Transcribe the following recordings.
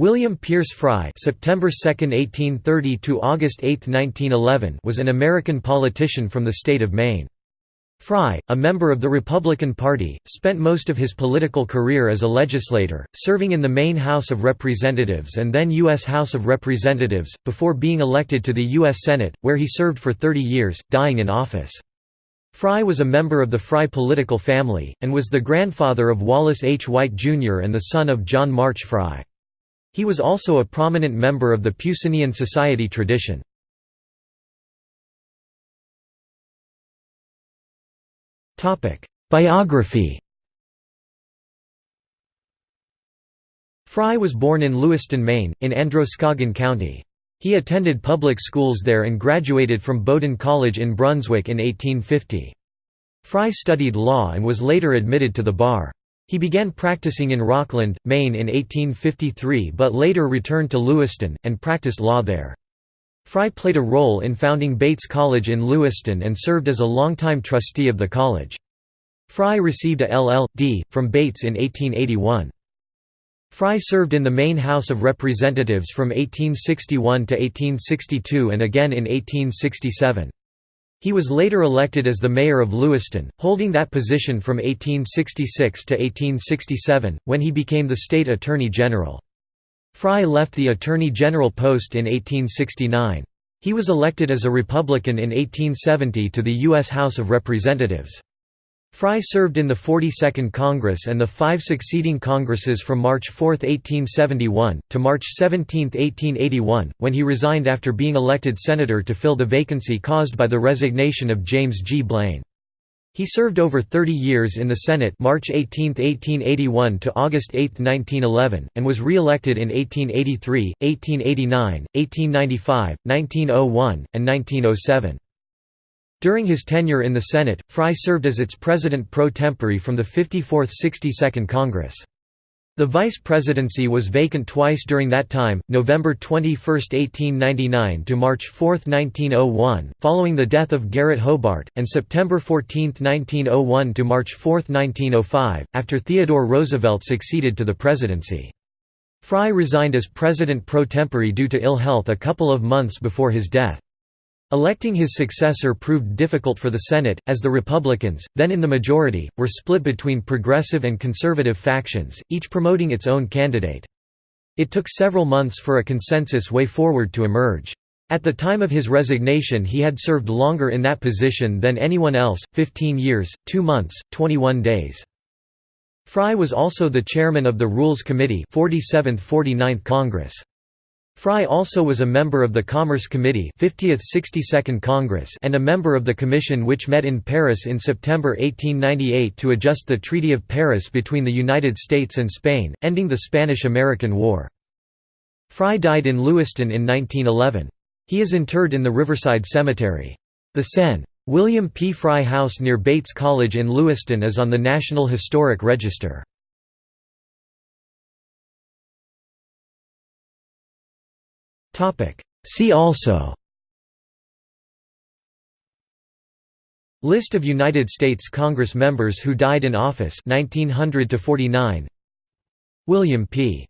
William Pierce Frye September 2, 1830 to August 8, 1911 was an American politician from the state of Maine. Frye, a member of the Republican Party, spent most of his political career as a legislator, serving in the Maine House of Representatives and then U.S. House of Representatives, before being elected to the U.S. Senate, where he served for 30 years, dying in office. Frye was a member of the Frye political family, and was the grandfather of Wallace H. White, Jr. and the son of John March Frye. He was also a prominent member of the Puccinian Society tradition. Biography Frye was born in Lewiston, Maine, in Androscoggin County. He attended public schools there and graduated from Bowdoin College in Brunswick in 1850. Frye studied law and was later admitted to the bar. He began practicing in Rockland, Maine in 1853 but later returned to Lewiston, and practiced law there. Frye played a role in founding Bates College in Lewiston and served as a longtime trustee of the college. Frye received a LL.D. from Bates in 1881. Frye served in the Maine House of Representatives from 1861 to 1862 and again in 1867. He was later elected as the mayor of Lewiston, holding that position from 1866 to 1867, when he became the state attorney general. Frye left the attorney general post in 1869. He was elected as a Republican in 1870 to the U.S. House of Representatives. Frye served in the 42nd Congress and the five succeeding Congresses from March 4, 1871, to March 17, 1881, when he resigned after being elected senator to fill the vacancy caused by the resignation of James G. Blaine. He served over 30 years in the Senate March 18, 1881 to August 8, 1911, and was re-elected in 1883, 1889, 1895, 1901, and 1907. During his tenure in the Senate, Frye served as its president pro tempore from the 54th 62nd Congress. The vice presidency was vacant twice during that time, November 21, 1899 to March 4, 1901, following the death of Garrett Hobart, and September 14, 1901 to March 4, 1905, after Theodore Roosevelt succeeded to the presidency. Frye resigned as president pro tempore due to ill health a couple of months before his death. Electing his successor proved difficult for the Senate, as the Republicans, then in the majority, were split between progressive and conservative factions, each promoting its own candidate. It took several months for a consensus way forward to emerge. At the time of his resignation he had served longer in that position than anyone else, 15 years, 2 months, 21 days. Frye was also the chairman of the Rules Committee 47th–49th Congress. Frye also was a member of the Commerce Committee 50th 62nd Congress and a member of the commission which met in Paris in September 1898 to adjust the Treaty of Paris between the United States and Spain, ending the Spanish–American War. Frye died in Lewiston in 1911. He is interred in the Riverside Cemetery. The Sen. William P. Frye House near Bates College in Lewiston is on the National Historic Register. See also. List of United States Congress members who died in office 1900 to 49 William P.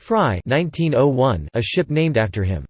Frye 1901 a ship named after him